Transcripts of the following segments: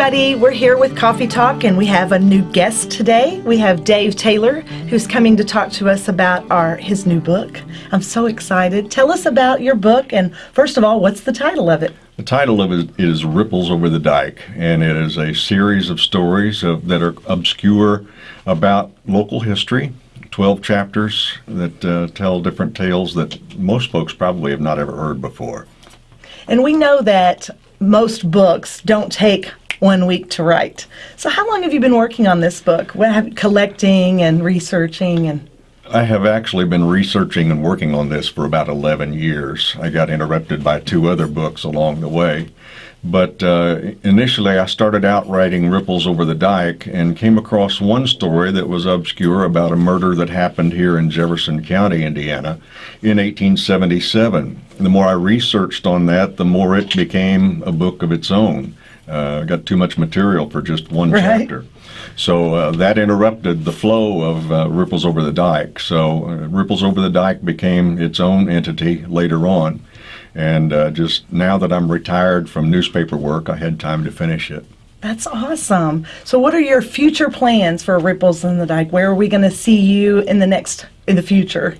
everybody. We're here with Coffee Talk, and we have a new guest today. We have Dave Taylor, who's coming to talk to us about our his new book. I'm so excited. Tell us about your book, and first of all, what's the title of it? The title of it is Ripples Over the Dike, and it is a series of stories of, that are obscure about local history. 12 chapters that uh, tell different tales that most folks probably have not ever heard before. And we know that most books don't take one week to write. So how long have you been working on this book? What collecting and researching and I have actually been researching and working on this for about 11 years. I got interrupted by two other books along the way. But uh, initially, I started out writing Ripples Over the Dike and came across one story that was obscure about a murder that happened here in Jefferson County, Indiana, in 1877. The more I researched on that, the more it became a book of its own. Uh, got too much material for just one Right. chapter. So uh, that interrupted the flow of uh, Ripples Over the Dike. So uh, Ripples Over the Dike became its own entity later on. And uh, just now that I'm retired from newspaper work, I had time to finish it. That's awesome. So what are your future plans for Ripples in the Dike? Where are we going to see you in the next in the future?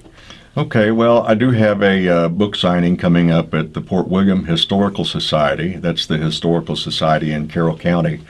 Okay, well, I do have a uh, book signing coming up at the Port William Historical Society. That's the Historical Society in Carroll County.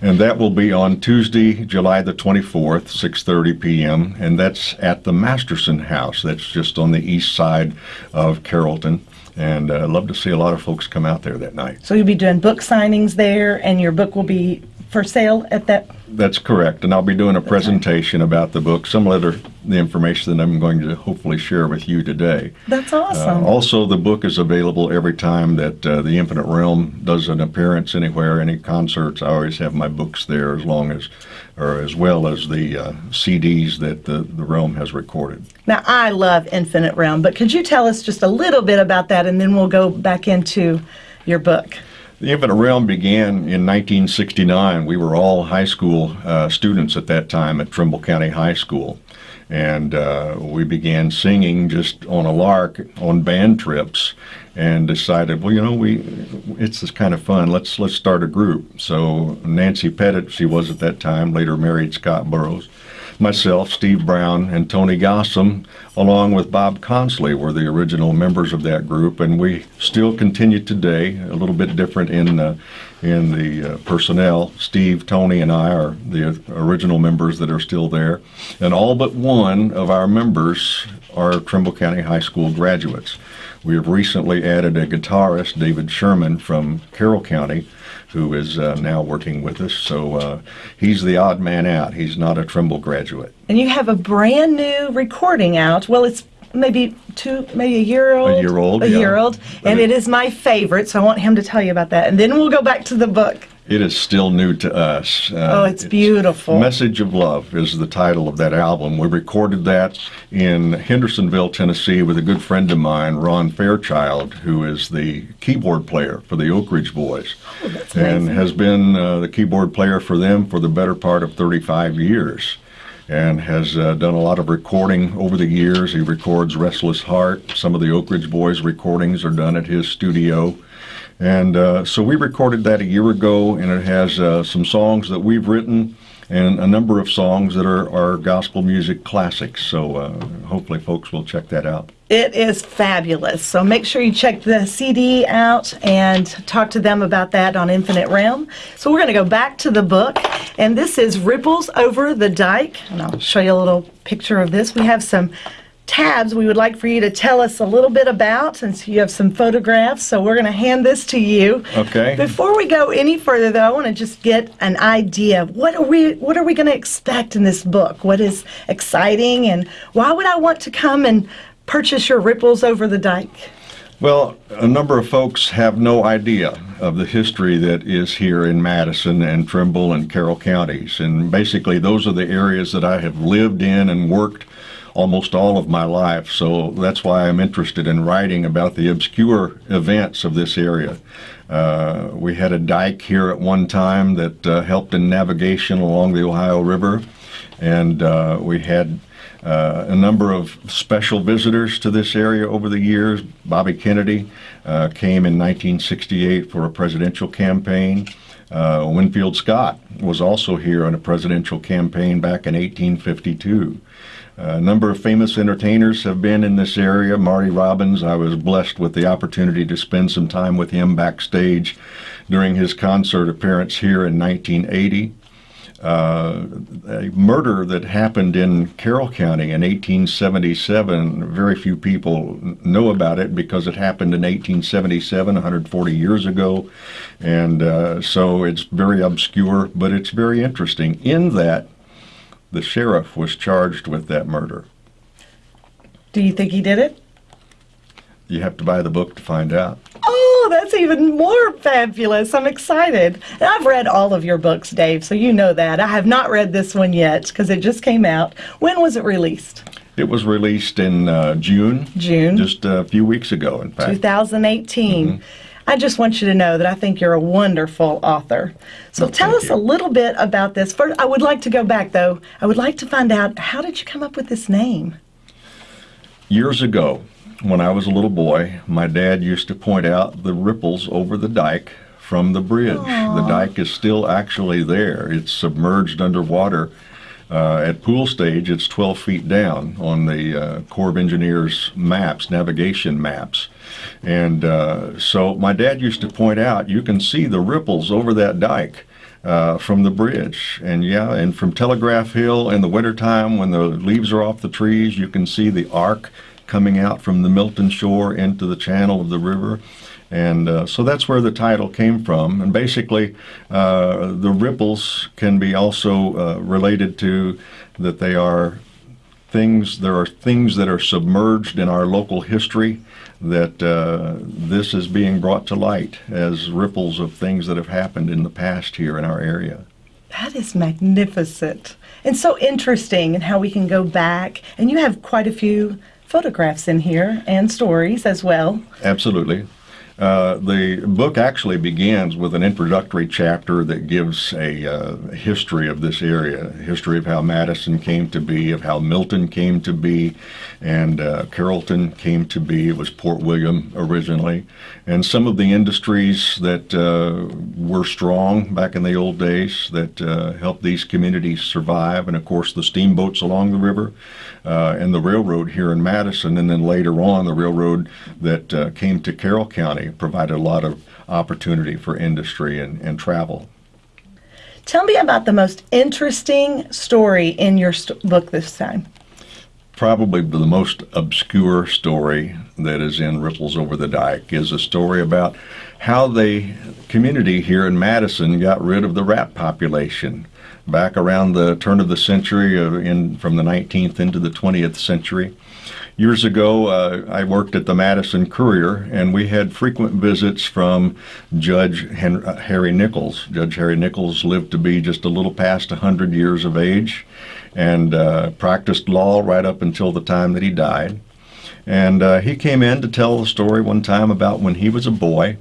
And that will be on Tuesday, July the 24th, 6:30 p.m., and that's at the Masterson House. That's just on the east side of Carrollton. And uh, I'd love to see a lot of folks come out there that night. So you'll be doing book signings there and your book will be for sale at that That's correct, and I'll be doing a presentation about the book, some to the information that I'm going to hopefully share with you today. That's Uh, awesome. also, the book is available every time that uh, the Infinite Realm does an appearance anywhere, any concerts. I always have my books there, as long as, or as well as the uh, CDs that the, the Realm has recorded. Now, I love Infinite Realm, but could you tell us just a little bit about that and then we'll go back into your book? The Infinite Realm began in 1969. We were all high school uh, students at that time at Trimble County High School. And uh, we began singing just on a lark on band trips and decided, well, you know, we it's this kind of fun. Let's let's start a group. So Nancy Pettit, she was at that time, later married Scott Burrows. Myself, Steve Brown, and Tony Gossam, along with Bob Consley, were the original members of that group, and we still continue today. A little bit different in uh, in the uh, personnel. Steve, Tony, and I are the original members that are still there, and all but one of our members are Trimble County High School graduates. We have recently added a guitarist, David Sherman from Carroll County, who is uh, now working with us. So uh, he's the odd man out. He's not a Trimble graduate. And you have a brand new recording out. Well, it's maybe two, maybe a year old. A year old, A yeah. year old. And it is my favorite, so I want him to tell you about that. And then we'll go back to the book. It is still new to us. Uh, Oh, it's beautiful. Message of Love is the title of that album. We recorded that in Hendersonville, Tennessee, with a good friend of mine, Ron Fairchild, who is the keyboard player for the Oak Ridge Boys, Oh, that's and amazing. has been uh, the keyboard player for them for the better part of 35 years. And has uh, done a lot of recording over the years. He records Restless Heart. Some of the Oak Ridge Boys recordings are done at his studio. And uh, so we recorded that a year ago, and it has uh, some songs that we've written and a number of songs that are, are gospel music classics. So uh, hopefully, folks will check that out. It is fabulous. So make sure you check the CD out and talk to them about that on Infinite Realm. So we're going to go back to the book, and this is Ripples Over the Dike. And I'll show you a little picture of this. We have some tabs we would like for you to tell us a little bit about, since you have some photographs. So we're going to hand this to you. Okay. Before we go any further, though, I want to just get an idea. What are we What are we going to expect in this book? What is exciting, and why would I want to come and purchase your Ripples Over the Dike? Well, a number of folks have no idea of the history that is here in Madison and Trimble and Carroll counties. And basically, those are the areas that I have lived in and worked almost all of my life. So that's why I'm interested in writing about the obscure events of this area. Uh, we had a dike here at one time that uh, helped in navigation along the Ohio River, and uh, we had uh, a number of special visitors to this area over the years. Bobby Kennedy uh, came in 1968 for a presidential campaign. Uh, Winfield Scott was also here on a presidential campaign back in 1852. A number of famous entertainers have been in this area. Marty Robbins, I was blessed with the opportunity to spend some time with him backstage during his concert appearance here in 1980. Uh, a murder that happened in Carroll County in 1877. Very few people know about it because it happened in 1877, 140 years ago. And uh, so it's very obscure, but it's very interesting in that the sheriff was charged with that murder. Do you think he did it? You have to buy the book to find out. Oh, that's even more fabulous. I'm excited. And I've read all of your books, Dave, so you know that. I have not read this one yet because it just came out. When was it released? It was released in uh, June. June. Just a few weeks ago, in fact. 2018. Mm-hmm. I just want you to know that I think you're a wonderful author. So well, tell us you. a little bit about this. First, I would like to go back though. I would like to find out how did you come up with this name? Years ago, when I was a little boy, my dad used to point out the ripples over the dike from the bridge. Aww. The dike is still actually there. It's submerged underwater. Uh, at pool stage, it's 12 feet down on the uh, Corps of Engineers maps, navigation maps. And uh, so my dad used to point out, you can see the ripples over that dike. Uh, from the bridge. And yeah, and from Telegraph Hill in the wintertime when the leaves are off the trees, you can see the arc coming out from the Milton shore into the channel of the river. And uh, so that's where the title came from. And basically, uh, the ripples can be also uh, related to that they are things, there are things that are submerged in our local history that uh, this is being brought to light as ripples of things that have happened in the past here in our area. That is magnificent and so interesting, and how we can go back. And you have quite a few photographs in here and stories as well. Absolutely. Uh, the book actually begins with an introductory chapter that gives a uh, history of this area, history of how Madison came to be, of how Milton came to be, and uh, Carrollton came to be. It was Port William originally, and some of the industries that uh, were strong back in the old days that uh, helped these communities survive, and of course the steamboats along the river, uh, and the railroad here in Madison, and then later on the railroad that came to Carroll County provided a lot of opportunity for industry and, and travel. Tell me about the most interesting story in your st- book this time. Probably the most obscure story that is in Ripples Over the Dike is a story about how the community here in Madison got rid of the rat population back around the turn of the century, uh, in from the 19th into the 20th century. Years ago, uh, I worked at the Madison Courier, and we had frequent visits from Judge uh, Harry Nichols. Judge Harry Nichols lived to be just a little past 100 years of age and uh, practiced law right up until the time that he died. And uh, he came in to tell the story one time about when he was a boy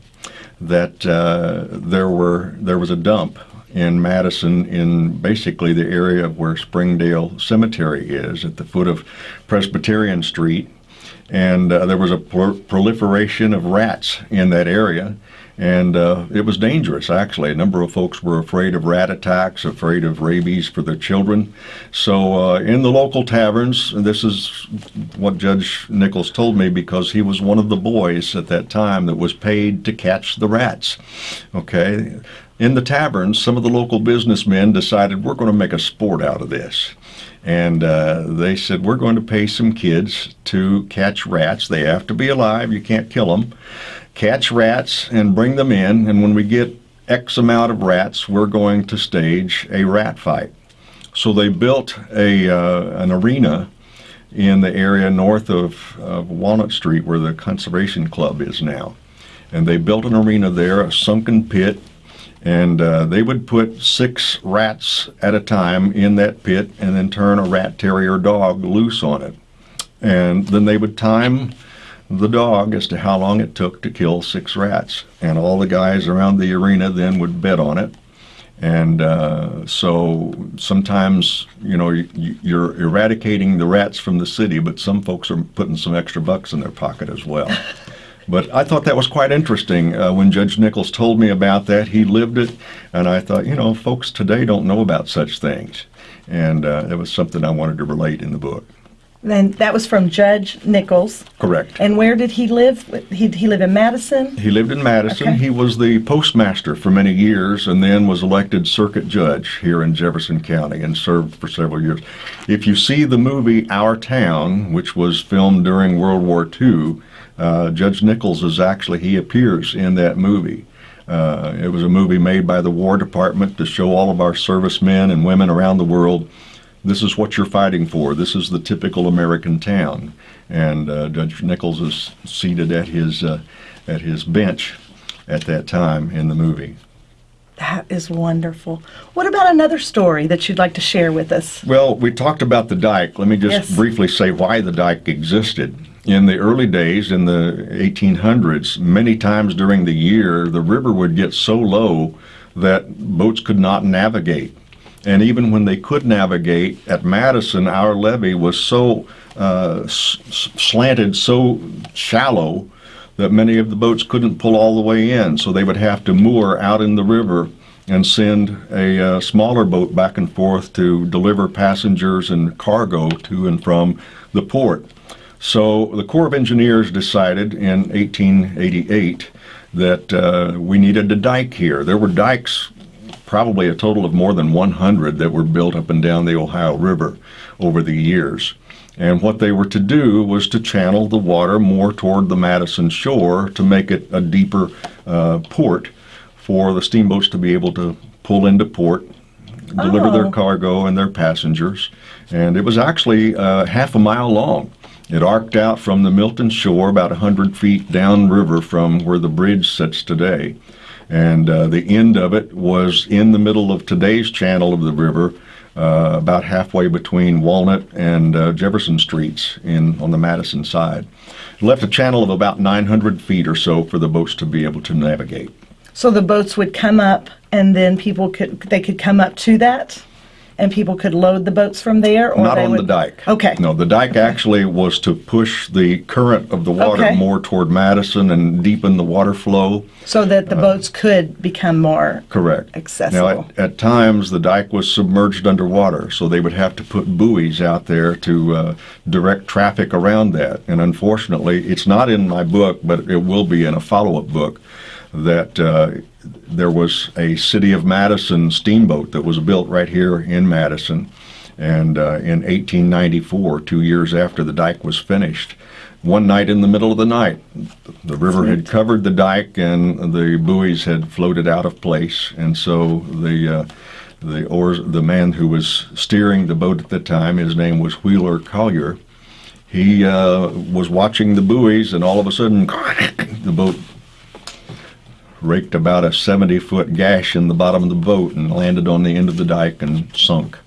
that uh, there were there was a dump in Madison, in basically the area of where Springdale Cemetery is, at the foot of Presbyterian Street. And uh, there was a proliferation of rats in that area. And uh, it was dangerous, actually. A number of folks were afraid of rat attacks, afraid of rabies for their children. So, uh, in the local taverns, and this is what Judge Nichols told me because he was one of the boys at that time that was paid to catch the rats. Okay? in the taverns, some of the local businessmen decided we're going to make a sport out of this. And uh, they said, We're going to pay some kids to catch rats. They have to be alive, you can't kill them. Catch rats and bring them in, and when we get X amount of rats, we're going to stage a rat fight. So they built a, uh, an arena in the area north of, of Walnut Street where the Conservation Club is now. And they built an arena there, a sunken pit, and uh, they would put six rats at a time in that pit and then turn a rat terrier dog loose on it. And then they would time the dog as to how long it took to kill six rats. And all the guys around the arena then would bet on it. And uh, so sometimes, you know, you're eradicating the rats from the city, but some folks are putting some extra bucks in their pocket as well. But I thought that was quite interesting. Uh, when Judge Nichols told me about that, he lived it, and I thought, you know, folks today don't know about such things. And uh, it was something I wanted to relate in the book. And that was from Judge Nichols. Correct. And where did he live? He, he lived in Madison? He lived in Madison. Okay. He was the postmaster for many years and then was elected circuit judge here in Jefferson County and served for several years. If you see the movie Our Town, which was filmed during World War II, uh, Judge Nichols is actually, he appears in that movie. Uh, it was a movie made by the War Department to show all of our servicemen and women around the world this is what you're fighting for. This is the typical American town. And uh, Judge Nichols is seated at his uh, at his bench at that time in the movie. That is wonderful. What about another story that you'd like to share with us? Well, we talked about the dike. Let me just Yes. briefly say why the dike existed. In the early days, in the 1800s, many times during the year, the river would get so low that boats could not navigate. And even when they could navigate at Madison, our levee was so uh, slanted, so shallow that many of the boats couldn't pull all the way in. So they would have to moor out in the river and send a uh, smaller boat back and forth to deliver passengers and cargo to and from the port. So the Corps of Engineers decided in 1888 that uh, we needed a dike here. There were dikes probably a total of more than 100 that were built up and down the Ohio River over the years. And what they were to do was to channel the water more toward the Madison shore to make it a deeper uh, port for the steamboats to be able to pull into port, deliver Oh. their cargo and their passengers. And it was actually uh, half a mile long. It arced out from the Milton shore about 100 feet downriver from where the bridge sits today. And uh, the end of it was in the middle of today's channel of the river, uh, about halfway between Walnut and uh, Jefferson Streets in on the Madison side. Left a channel of about 900 feet or so for the boats to be able to navigate. So the boats would come up and then people could they could come up to that and people could load the boats from there or Not on the dike. Okay. No, the dike actually was to push the current of the water Okay. more toward Madison and deepen the water flow. So that the boats could become more Correct. Accessible. Now, at, at times, the dike was submerged underwater, so they would have to put buoys out there to uh, direct traffic around that. And unfortunately, it's not in my book, but it will be in a follow-up book, that uh, there was a City of Madison steamboat that was built right here in Madison. And uh, in 1894, two years after the dike was finished, one night in the middle of the night, the river had covered the dike and the buoys had floated out of place, and so the uh, the oars, the man who was steering the boat at the time, his name was Wheeler Collier. He uh, was watching the buoys, and all of a sudden, the boat raked about a 70 foot gash in the bottom of the boat and landed on the end of the dike and sunk.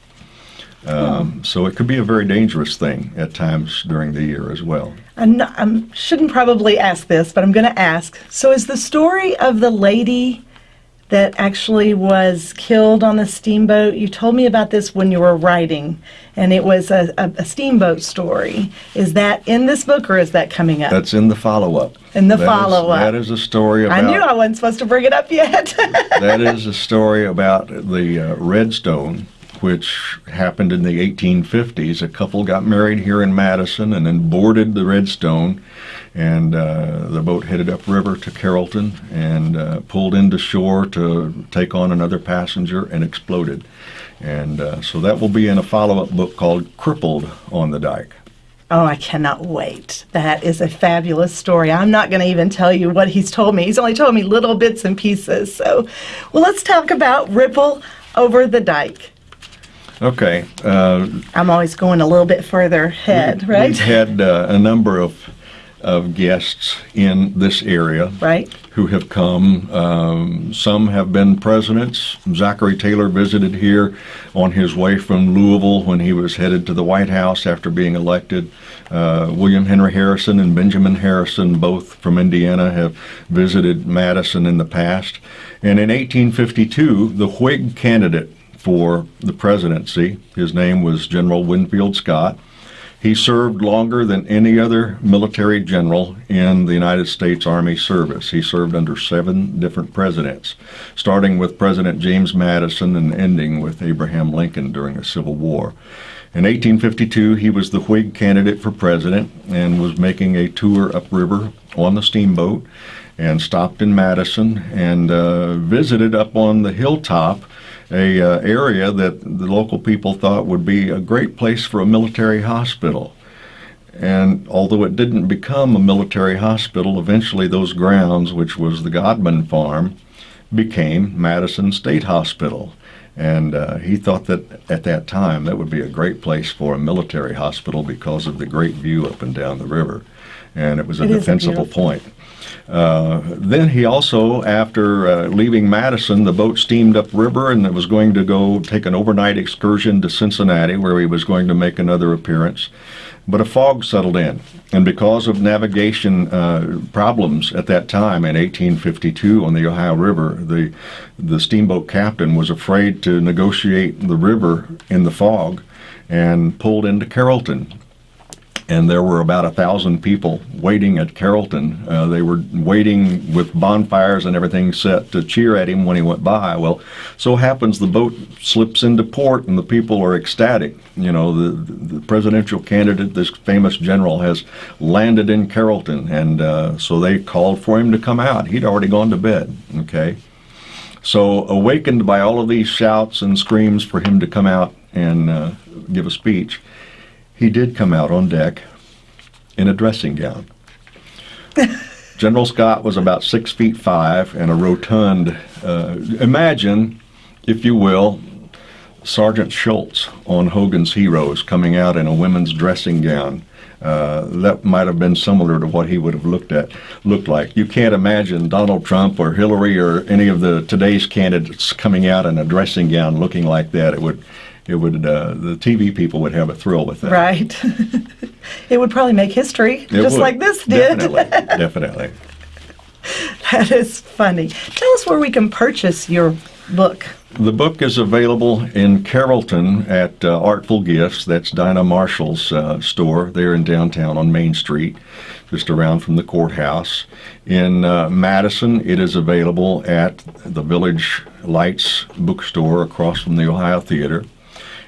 Um, So it could be a very dangerous thing at times during the year as well. I shouldn't probably ask this, but I'm going to ask. So, is the story of the lady that actually was killed on the steamboat? You told me about this when you were writing, and it was a, a, a steamboat story. Is that in this book, or is that coming up? That's in the follow-up. In the follow-up. That is a story about... I knew I wasn't supposed to bring it up yet. that is a story about the uh, Redstone, which happened in the 1850s. A couple got married here in Madison and then boarded the Redstone, and uh, the boat headed upriver to Carrollton and uh, pulled into shore to take on another passenger and exploded. And uh, so that will be in a follow-up book called Crippled on the Dike. Oh, I cannot wait. That is a fabulous story. I'm not going to even tell you what he's told me. He's only told me little bits and pieces. So, well, let's talk about Ripple over the Dike. Okay, uh, I'm always going a little bit further ahead, right? We've had uh, a number of of guests in this area Right? who have come. Um, some have been presidents. Zachary Taylor visited here on his way from Louisville when he was headed to the White House after being elected. Uh, William Henry Harrison and Benjamin Harrison, both from Indiana, have visited Madison in the past. And in 1852, the Whig candidate for the presidency, his name was General Winfield Scott, He served longer than any other military general in the United States Army service. He served under seven different presidents, starting with President James Madison and ending with Abraham Lincoln during the Civil War. In 1852, he was the Whig candidate for president and was making a tour upriver on the steamboat and stopped in Madison and uh, visited up on the hilltop a uh, area that the local people thought would be a great place for a military hospital. And although it didn't become a military hospital, eventually those grounds, which was the Godman Farm, became Madison State Hospital. And uh, he thought that at that time that would be a great place for a military hospital because of the great view up and down the river. And it was a It a defensible beautiful- point. Uh, then he also, after uh, leaving Madison, the boat steamed upriver and it was going to go take an overnight excursion to Cincinnati, where he was going to make another appearance. But a fog settled in, and because of navigation uh, problems at that time in 1852 on the Ohio River, the the steamboat captain was afraid to negotiate the river in the fog, and pulled into Carrollton and there were about a thousand people waiting at Carrollton. Uh, they were waiting with bonfires and everything set to cheer at him when he went by. Well, so happens the boat slips into port and the people are ecstatic. You know, the, the presidential candidate, this famous general, has landed in Carrollton, and uh, so they called for him to come out. He'd already gone to bed. Okay. So, awakened by all of these shouts and screams for him to come out and uh, give a speech, he did come out on deck in a dressing gown. General Scott was about six feet five and a rotund. Uh, imagine, if you will, Sergeant Schultz on Hogan's Heroes coming out in a women's dressing gown. Uh, that might have been similar to what he would have looked at looked like. You can't imagine Donald Trump or Hillary or any of the today's candidates coming out in a dressing gown looking like that. It would, it would. Uh, the TV people would have a thrill with that. Right. it would probably make history, It just would. like this did. Definitely, definitely. that is funny. Tell us where we can purchase your book. The book is available in Carrollton at uh, Artful Gifts. That's Dinah Marshall's uh, store there in downtown on Main Street, just around from the courthouse. In uh, Madison, it is available at the Village Lights bookstore across from the Ohio Theater.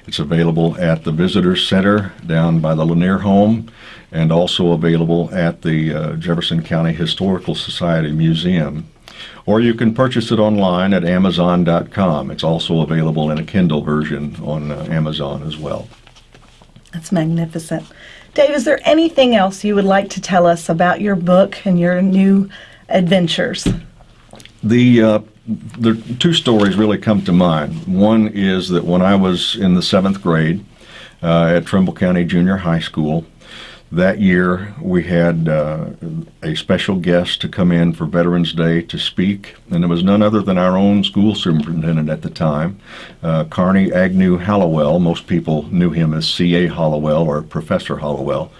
It's available at the Visitor Center down by the Lanier Home and also available at the uh, Jefferson County Historical Society Museum. Or you can purchase it online at Amazon.com. It's also available in a Kindle version on uh, Amazon as well. That's magnificent. Dave, is there anything else you would like to tell us about your book and your new adventures? The uh, the two stories really come to mind. One is that when I was in the seventh grade uh, at Trimble County Junior High School, that year we had uh, a special guest to come in for Veterans Day to speak, and it was none other than our own school superintendent at the time, uh, Carney Agnew Hollowell. Most people knew him as C.A. Hollowell or Professor Hollowell.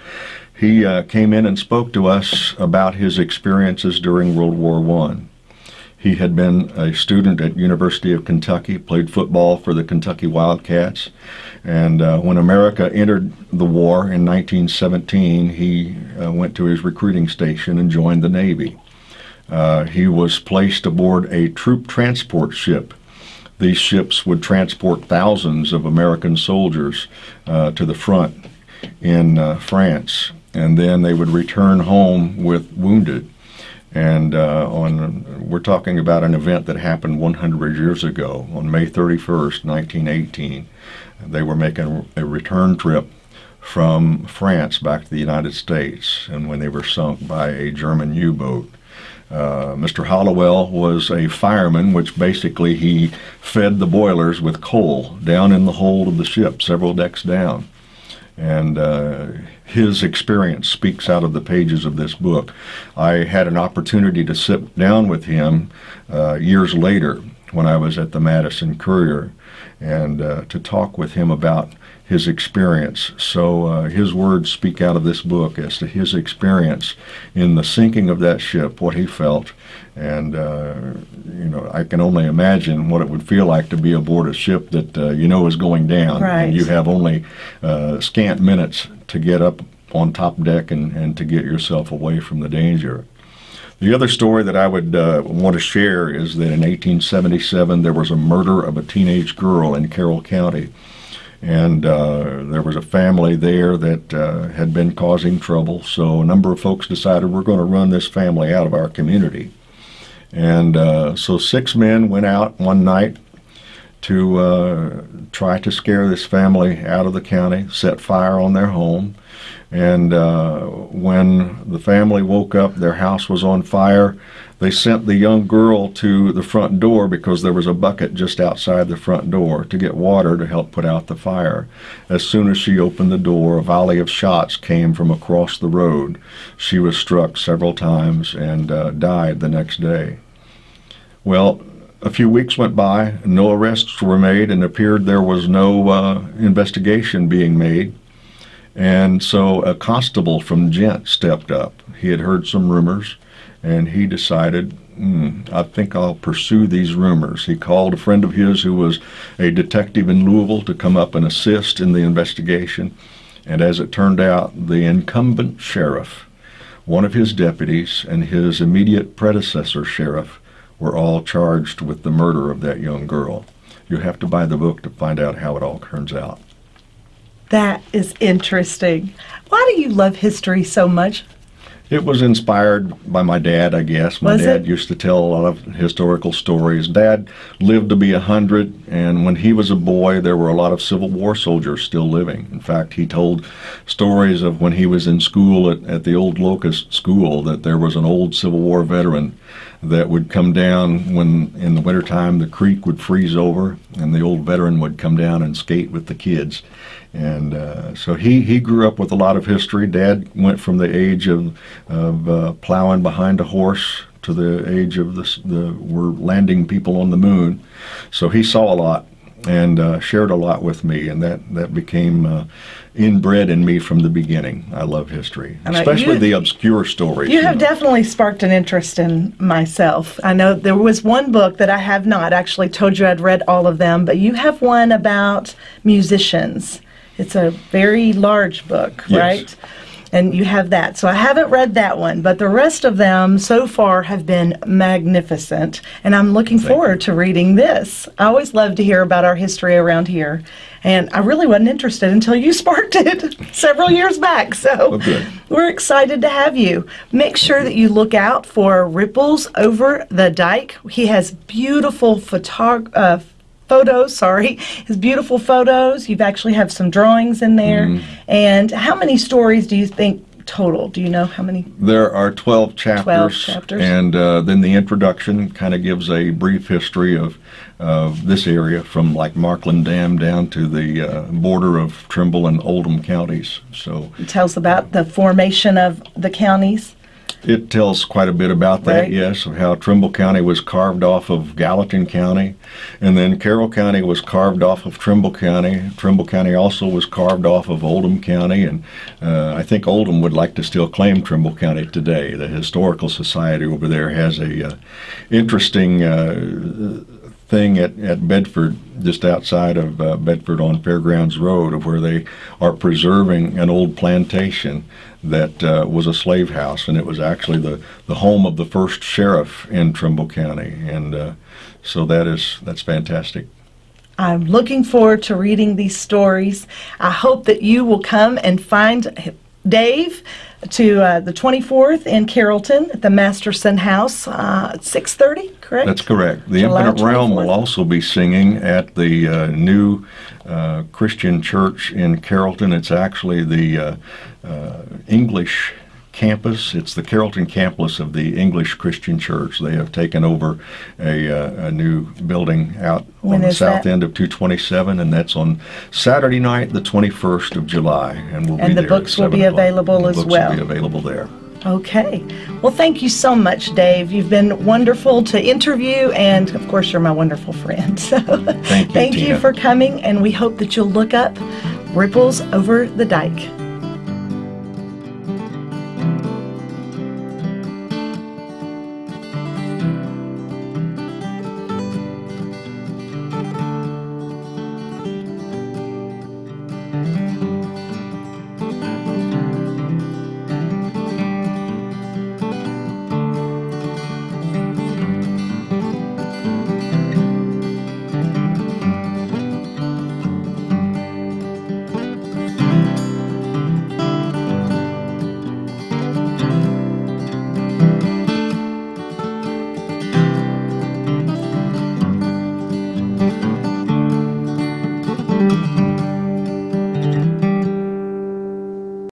He uh, came in and spoke to us about his experiences during World War One. He had been a student at University of Kentucky, played football for the Kentucky Wildcats, and uh, when America entered the war in 1917, he uh, went to his recruiting station and joined the Navy. Uh, he was placed aboard a troop transport ship. These ships would transport thousands of American soldiers uh, to the front in uh, France, and then they would return home with wounded. And uh, on, we're talking about an event that happened 100 years ago, on May 31st, 1918. They were making a return trip from France back to the United States, and when they were sunk by a German U-boat. Uh, Mr. Hollowell was a fireman, which basically he fed the boilers with coal down in the hold of the ship, several decks down and uh, his experience speaks out of the pages of this book. I had an opportunity to sit down with him uh, years later when I was at the Madison Courier and uh, to talk with him about his experience. So uh, his words speak out of this book as to his experience in the sinking of that ship, what he felt, and uh, you know I can only imagine what it would feel like to be aboard a ship that uh, you know is going down, Right. and you have only uh, scant minutes to get up on top deck and, and to get yourself away from the danger. The other story that I would uh, want to share is that in 1877 there was a murder of a teenage girl in Carroll County. And uh, there was a family there that uh, had been causing trouble, so a number of folks decided we're going to run this family out of our community. And uh, so six men went out one night to uh, try to scare this family out of the county, set fire on their home. And uh, when the family woke up, their house was on fire. They sent the young girl to the front door because there was a bucket just outside the front door to get water to help put out the fire. As soon as she opened the door, a volley of shots came from across the road. She was struck several times and uh, died the next day. Well, a few weeks went by, no arrests were made, and appeared there was no uh, investigation being made. And so a constable from Ghent stepped up. He had heard some rumors, and he decided, hmm, I think I'll pursue these rumors. He called a friend of his who was a detective in Louisville to come up and assist in the investigation. And as it turned out, the incumbent sheriff, one of his deputies, and his immediate predecessor sheriff were all charged with the murder of that young girl. You have to buy the book to find out how it all turns out. That is interesting. Why do you love history so much? It was inspired by my dad, I guess. My Was dad it? used to tell a lot of historical stories. Dad lived to be a hundred, and when he was a boy, there were a lot of Civil War soldiers still living. In fact, he told stories of when he was in school at, at the old Locust School that there was an old Civil War veteran that would come down when in the wintertime the creek would freeze over, and the old veteran would come down and skate with the kids. And uh, so he, he grew up with a lot of history. Dad went from the age of, of uh, plowing behind a horse to the age of this, the we're landing people on the moon. So he saw a lot and uh, shared a lot with me, and that that became uh, inbred in me from the beginning. I love history, And especially you- the obscure stories. You have know. definitely sparked an interest in myself. I know there was one book that I have not actually told you I'd read all of them, but you have one about musicians. It's a very large book, Yes. right? And you have that. So I haven't read that one, but the rest of them so far have been magnificent. And I'm looking forward to reading this. I always love to hear about our history around here. And I really wasn't interested until you sparked it several years back. So Oh, good. we're excited to have you. Make sure that you look out for Ripples Over the Dike. He has beautiful photog- uh, photos, sorry, his beautiful photos. You've actually have some drawings in there. Mm-hmm. And how many stories do you think total? Do you know how many? There are 12 chapters. chapters. And uh, then the introduction kind of gives a brief history of, of this area from like Markland Dam down to the uh, border of Trimble and Oldham counties. So It tells about the formation of the counties. It tells quite a bit about that, Right. yes, of how Trimble County was carved off of Gallatin County. And then Carroll County was carved off of Trimble County. Trimble County also was carved off of Oldham County. And uh, I think Oldham would like to still claim Trimble County today. The Historical Society over there has a uh, interesting uh, thing at, at Bedford, just outside of uh, Bedford on Fairgrounds Road, of where they are preserving an old plantation that uh, was a slave house, and it was actually the, the home of the first sheriff in Trimble County, and uh, so that is that's fantastic. I'm looking forward to reading these stories. I hope that you will come and find Dave to uh, the 24th in Carrollton at the Masterson House, uh, at 6:30. Correct. That's correct. The July Infinite Realm will also be singing at the uh, new uh, Christian church in Carrollton. It's actually the uh, uh, English campus. It's the Carrollton campus of the English Christian Church. They have taken over a, uh, a new building out When on the south that? end of 227, and that's on Saturday night, the 21st of July, and we'll And be the there books will 7 be available The as books well. will be available there. Okay. Well, thank you so much, Dave. You've been wonderful to interview, and of course, you're my wonderful friend. So, Thank you, thank you for coming, and we hope that you'll look up Ripples Over the Dike.